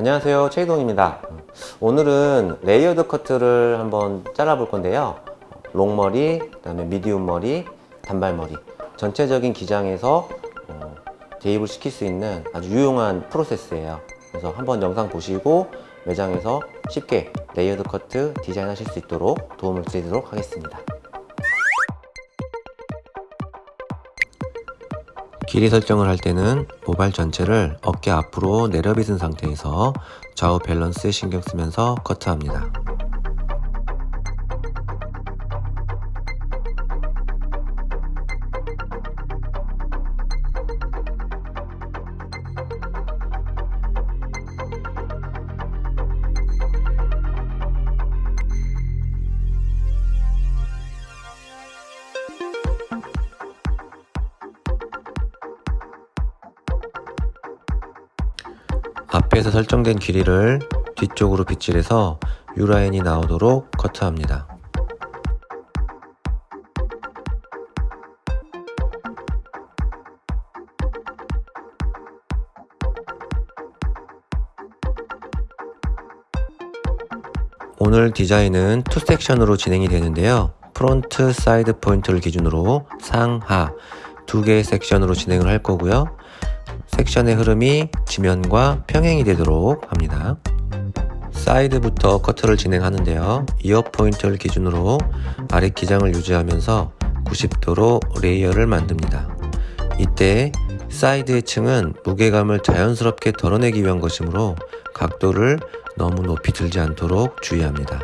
안녕하세요. 최희동입니다. 오늘은 layered 커트를 한번 잘라 볼 건데요. long머리, 그 다음에 medium 머리, 단발머리. 전체적인 기장에서 어, 대입을 시킬 수 있는 아주 유용한 프로세스예요. 그래서 한번 영상 보시고 매장에서 쉽게 layered 커트 디자인 하실 수 있도록 도움을 드리도록 하겠습니다 길이 설정을 할 때는 모발 전체를 어깨 앞으로 내려빗은 상태에서 좌우 밸런스에 신경 쓰면서 커트합니다. 앞에서 설정된 길이를 뒤쪽으로 빗질해서 U라인이 나오도록 커트합니다. 오늘 디자인은 two section으로 진행이 되는데요. front side point를 기준으로 상하 두 개의 section으로 진행을 할 거고요. section의 흐름이 지면과 평행이 되도록 합니다. side부터 커트를 진행하는데요. ear point를 기준으로 아래 기장을 유지하면서 90도로 layer를 만듭니다. 이때 side의 층은 무게감을 자연스럽게 덜어내기 위한 것이므로 각도를 너무 높이 들지 않도록 주의합니다.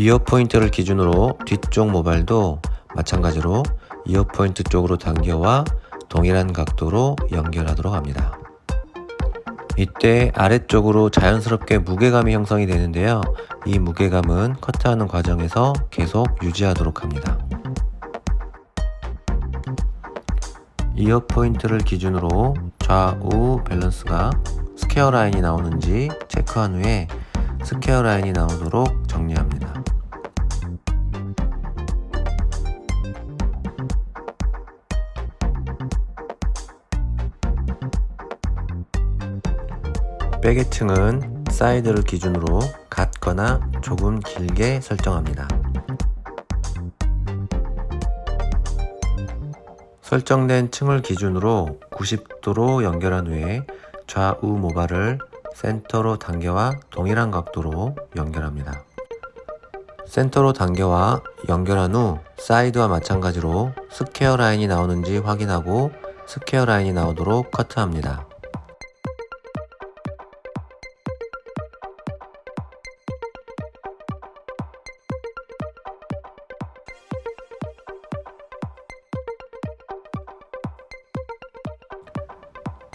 ear point를 기준으로 뒤쪽 모발도 마찬가지로 ear point 쪽으로 당겨와 동일한 각도로 연결하도록 합니다. 이때 아래쪽으로 자연스럽게 무게감이 형성이 되는데요. 이 무게감은 커트하는 과정에서 계속 유지하도록 합니다. ear point를 기준으로 좌우 밸런스가 square line이 나오는지 체크한 후에 square line이 나오도록 정리합니다. back의 층은 사이드를 기준으로 같거나 조금 길게 설정합니다. 설정된 층을 기준으로 90도로 연결한 후에 좌우 모발을 센터로 당겨와 동일한 각도로 연결합니다. 센터로 당겨와 연결한 후 사이드와 마찬가지로 square line이 나오는지 확인하고 square line이 나오도록 커트합니다.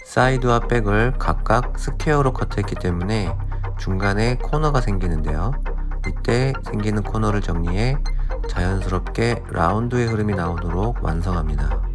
사이드와 back을 각각 square로 커트했기 때문에 중간에 코너가 생기는데요. 이때 생기는 코너를 정리해 자연스럽게 라운드의 흐름이 나오도록 완성합니다.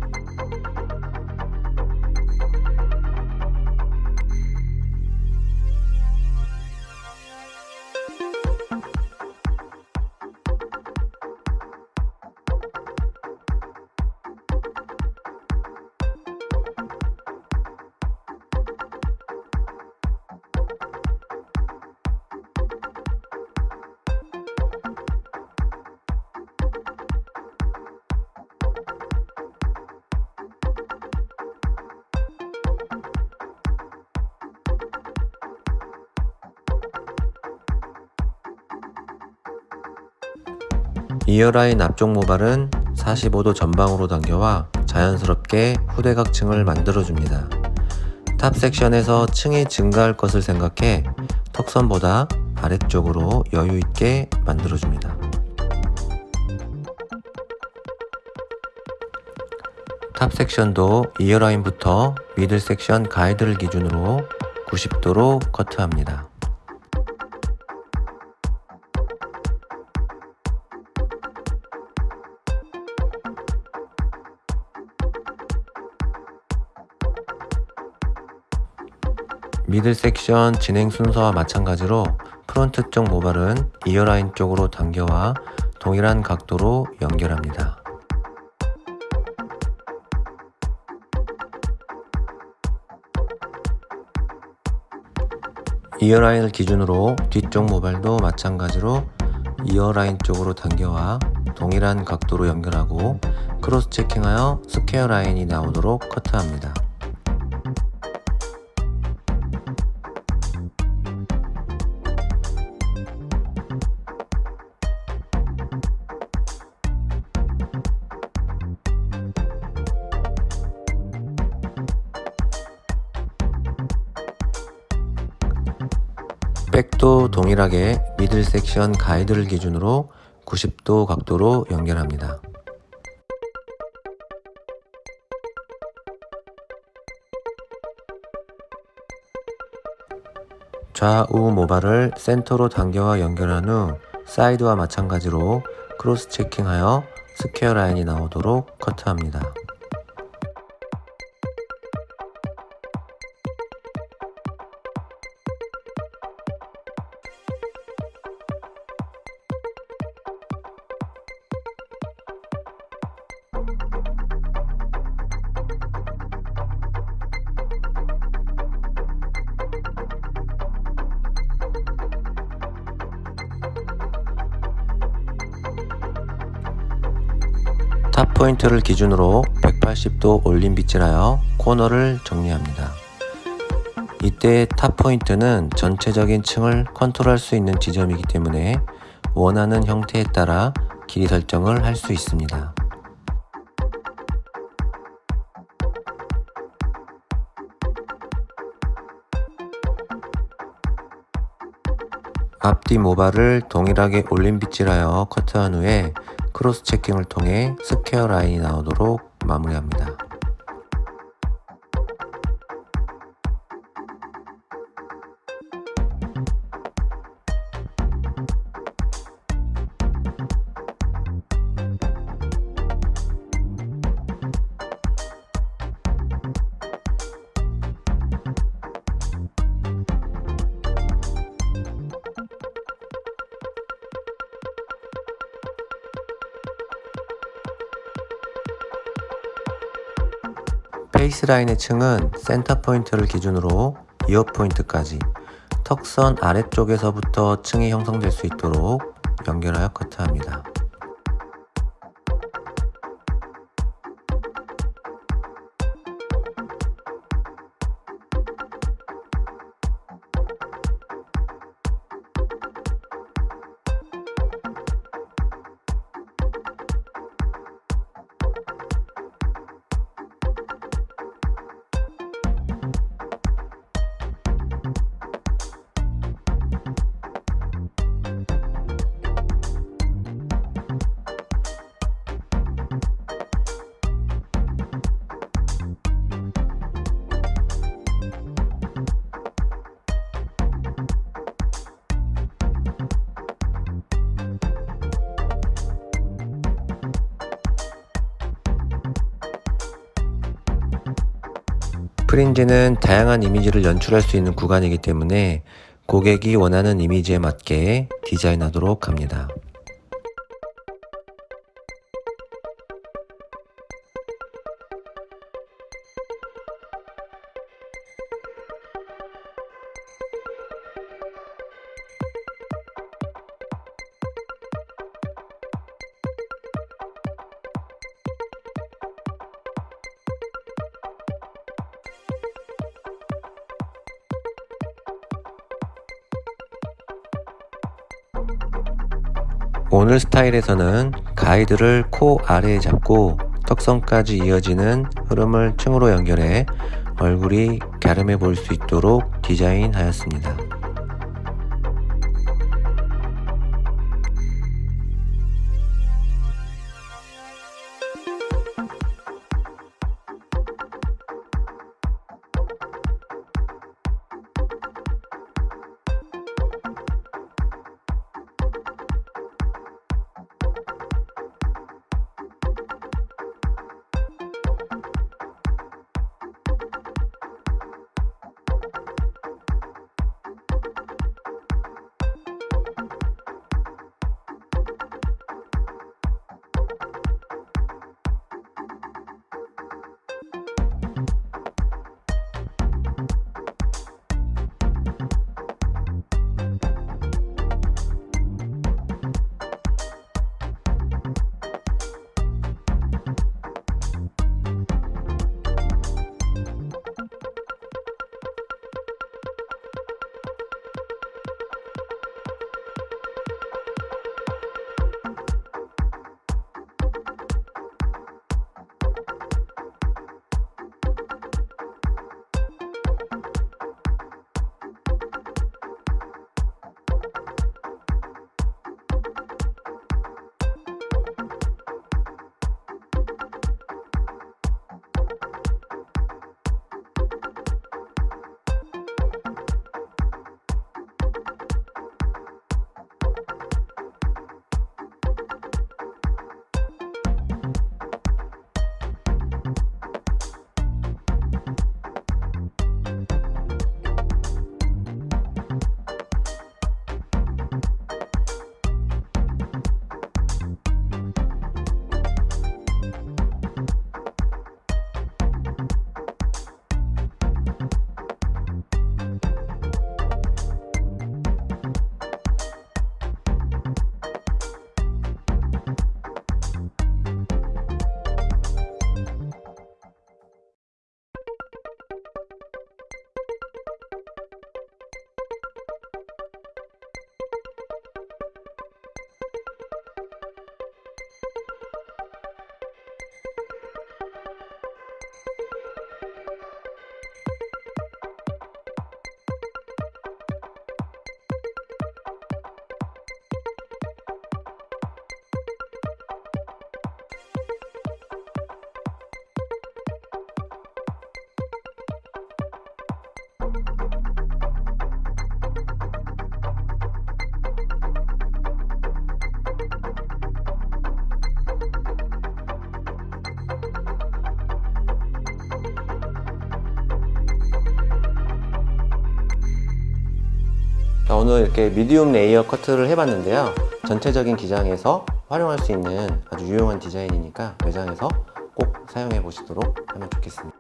ear line 앞쪽 모발은 45도 전방으로 당겨와 자연스럽게 후대각층을 만들어줍니다. top section에서 층이 증가할 것을 생각해 턱선보다 아래쪽으로 여유있게 만들어줍니다. top section도 ear line부터 middle section 가이드를 기준으로 90도로 커트합니다. middle section 진행 순서와 마찬가지로 front 쪽 모발은 ear line 쪽으로 당겨와 동일한 각도로 연결합니다. ear line을 기준으로 뒤쪽 모발도 마찬가지로 ear line 쪽으로 당겨와 동일한 각도로 연결하고 cross checking하여 square line이 나오도록 커트합니다. back도 동일하게 middle section 가이드를 기준으로 90도 각도로 연결합니다. 좌우 모발을 센터로 당겨와 연결한 후 사이드와 마찬가지로 cross checking하여 square line이 나오도록 커트합니다. top point를 기준으로 180도 올린 빗질하여 코너를 정리합니다. 이때 top point는 전체적인 층을 컨트롤할 수 있는 지점이기 때문에 원하는 형태에 따라 길이 설정을 할 수 있습니다. 앞뒤 모발을 동일하게 올린 빗질하여 커트한 후에 크로스 체킹을 통해 스퀘어 라인이 나오도록 마무리합니다. 페이스라인의 층은 센터 포인트를 기준으로 이어 포인트까지 턱선 아래쪽에서부터 층이 형성될 수 있도록 연결하여 커트합니다. 프린지는 다양한 이미지를 연출할 수 있는 구간이기 때문에 고객이 원하는 이미지에 맞게 디자인하도록 합니다. 오늘 스타일에서는 가이드를 코 아래에 잡고 턱선까지 이어지는 흐름을 층으로 연결해 얼굴이 갸름해 보일 수 있도록 디자인하였습니다. 자, 오늘 이렇게 medium layer 커트를 해봤는데요. 전체적인 기장에서 활용할 수 있는 아주 유용한 디자인이니까 매장에서 꼭 사용해 보시도록 하면 좋겠습니다.